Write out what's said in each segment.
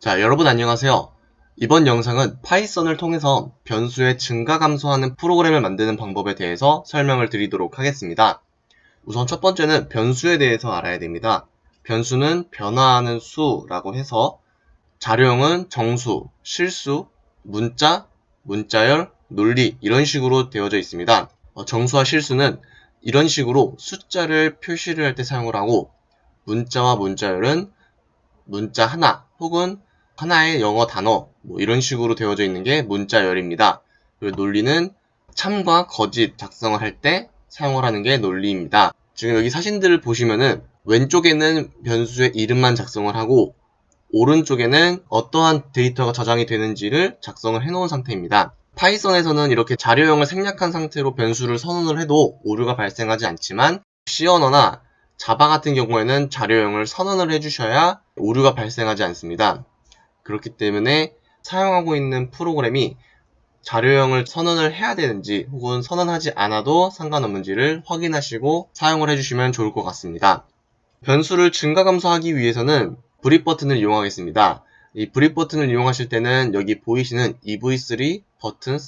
자, 여러분 안녕하세요. 이번 영상은 파이썬을 통해서 변수의 증가 감소하는 프로그램을 만드는 방법에 대해서 설명을 드리도록 하겠습니다. 우선 첫 번째는 변수에 대해서 알아야 됩니다. 변수는 변화하는 수라고 해서 자료형은 정수, 실수, 문자, 문자열, 논리 이런 식으로 되어져 있습니다. 어, 정수와 실수는 이런 식으로 숫자를 표시를 할 때 사용을 하고 문자와 문자열은 문자 하나 혹은 하나의 영어 단어 뭐 이런 식으로 되어져 있는 게 문자열입니다. 그리고 논리는 참과 거짓 작성을 할 때 사용을 하는 게 논리입니다. 지금 여기 사진들을 보시면은 왼쪽에는 변수의 이름만 작성을 하고 오른쪽에는 어떠한 데이터가 저장이 되는지를 작성을 해놓은 상태입니다. 파이썬에서는 이렇게 자료형을 생략한 상태로 변수를 선언을 해도 오류가 발생하지 않지만 C 언어나 자바 같은 경우에는 자료형을 선언을 해주셔야 오류가 발생하지 않습니다. 그렇기 때문에 사용하고 있는 프로그램이 자료형을 선언을 해야 되는지 혹은 선언하지 않아도 상관없는지를 확인하시고 사용을 해주시면 좋을 것 같습니다. 변수를 증가 감소하기 위해서는 브릿 버튼을 이용하겠습니다. 이 브릿 버튼을 이용하실 때는 여기 보이시는 EV3 버튼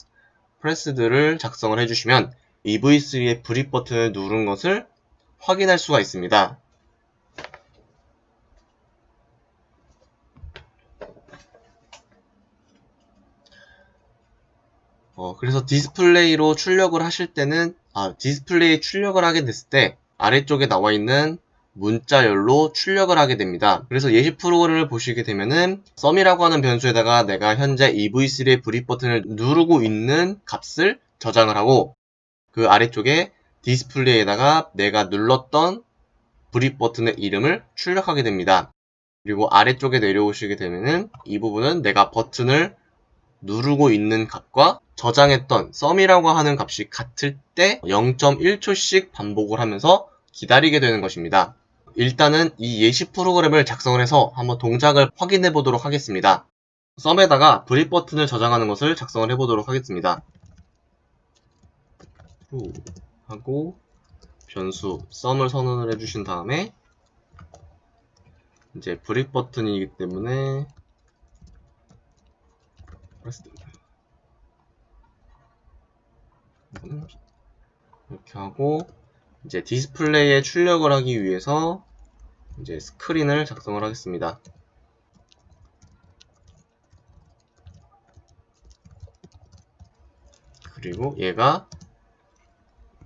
프레스들을 작성을 해주시면 EV3의 brick 버튼을 누른 것을 확인할 수가 있습니다. 어, 그래서 디스플레이로 출력을 하실 때는 아, 디스플레이 출력을 하게 됐을 때 아래쪽에 나와 있는 문자열로 출력을 하게 됩니다. 그래서 예시 프로그램을 보시게 되면은 sum이라고 하는 변수에다가 내가 현재 EV3의 brick 버튼을 누르고 있는 값을 저장을 하고 그 아래쪽에 디스플레이에다가 내가 눌렀던 brick 버튼의 이름을 출력하게 됩니다. 그리고 아래쪽에 내려오시게 되면은 이 부분은 내가 버튼을 누르고 있는 값과 저장했던 sum이라고 하는 값이 같을 때 0.1초씩 반복을 하면서 기다리게 되는 것입니다. 일단은 이 예시 프로그램을 작성을 해서 한번 동작을 확인해 보도록 하겠습니다. sum에다가 brick 버튼을 저장하는 것을 작성을 해 보도록 하겠습니다. 하고 변수 썸을 선언을 해주신 다음에 이제 브릿 버튼이기 때문에 이렇게 하고 이제 디스플레이에 출력을 하기 위해서 이제 스크린을 작성을 하겠습니다. 그리고 얘가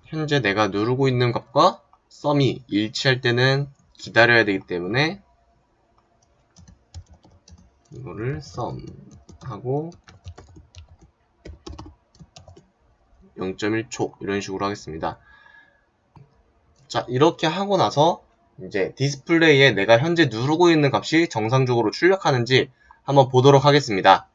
현재 내가 누르고 있는 값과 썸이 일치할 때는 기다려야 되기 때문에 이거를 썸 하고 0.1초 이런 식으로 하겠습니다. 자 이렇게 하고 나서 이제 디스플레이에 내가 현재 누르고 있는 값이 정상적으로 출력하는지 한번 보도록 하겠습니다.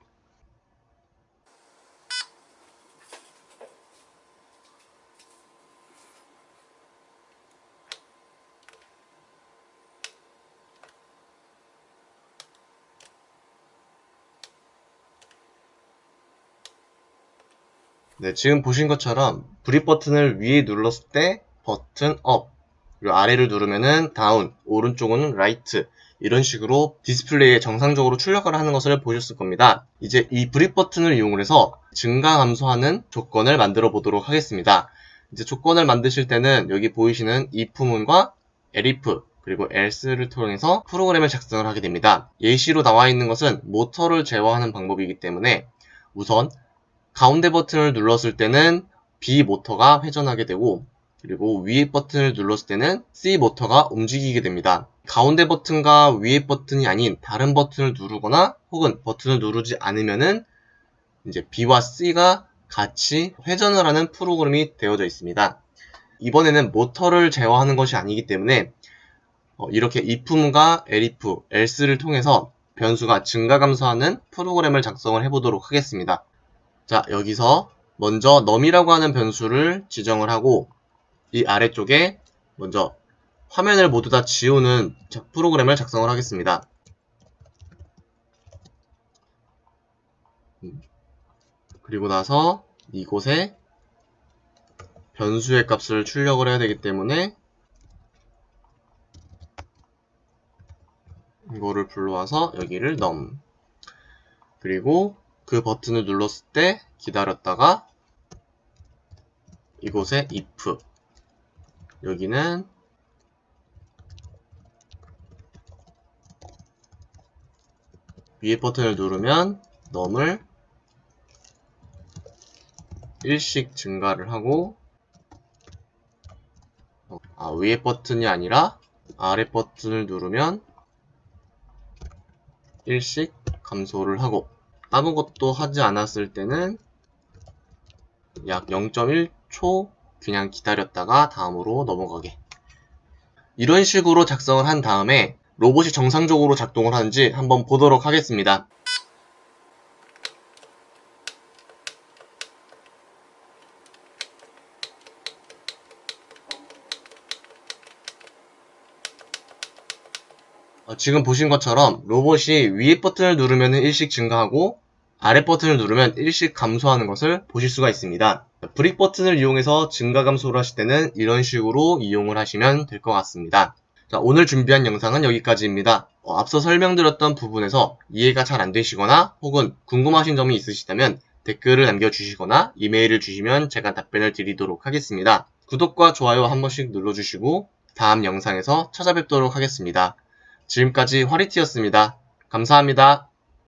네, 지금 보신 것처럼 brick 버튼을 위에 눌렀을 때 버튼 up 그리고 아래를 누르면은 down 오른쪽은 right 이런 식으로 디스플레이에 정상적으로 출력을 하는 것을 보셨을 겁니다. 이제 이 브릿 버튼을 이용해서 증가 감소하는 조건을 만들어 보도록 하겠습니다. 이제 조건을 만드실 때는 여기 보이시는 if문과 elif 그리고 else를 통해서 프로그램을 작성을 하게 됩니다. 예시로 나와 있는 것은 모터를 제어하는 방법이기 때문에 우선 가운데 버튼을 눌렀을 때는 B 모터가 회전하게 되고 그리고 위에 버튼을 눌렀을 때는 C 모터가 움직이게 됩니다. 가운데 버튼과 위에 버튼이 아닌 다른 버튼을 누르거나 혹은 버튼을 누르지 않으면은 이제 B와 C가 같이 회전을 하는 프로그램이 되어져 있습니다. 이번에는 모터를 제어하는 것이 아니기 때문에 어, 이렇게 if문과 elif, else를 통해서 변수가 증가 감소하는 프로그램을 작성을 해보도록 하겠습니다. 자 여기서 먼저 num이라고 하는 변수를 지정을 하고 이 아래쪽에 먼저 화면을 모두 다 지우는 프로그램을 작성을 하겠습니다. 그리고 나서 이곳에 변수의 값을 출력을 해야 되기 때문에 이거를 불러와서 여기를 num 그리고 그 버튼을 눌렀을 때 기다렸다가 이곳에 if. 여기는 위에 버튼을 누르면 num을 일씩 증가를 하고 어, 아, 위에 버튼이 아니라 아래 버튼을 누르면 일씩 감소를 하고 아무것도 하지 않았을 때는 약 0.1초 그냥 기다렸다가 다음으로 넘어가게 이런 식으로 작성을 한 다음에 로봇이 정상적으로 작동을 하는지 한번 보도록 하겠습니다. 지금 보신 것처럼 로봇이 위에 버튼을 누르면 일씩 증가하고 아래 버튼을 누르면 일씩 감소하는 것을 보실 수가 있습니다. 브릭 버튼을 이용해서 증가 감소를 하실 때는 이런 식으로 이용을 하시면 될 것 같습니다. 자, 오늘 준비한 영상은 여기까지입니다. 어, 앞서 설명드렸던 부분에서 이해가 잘 안 되시거나 혹은 궁금하신 점이 있으시다면 댓글을 남겨주시거나 이메일을 주시면 제가 답변을 드리도록 하겠습니다. 구독과 좋아요 한 번씩 눌러주시고 다음 영상에서 찾아뵙도록 하겠습니다. 지금까지 화리티였습니다. 감사합니다.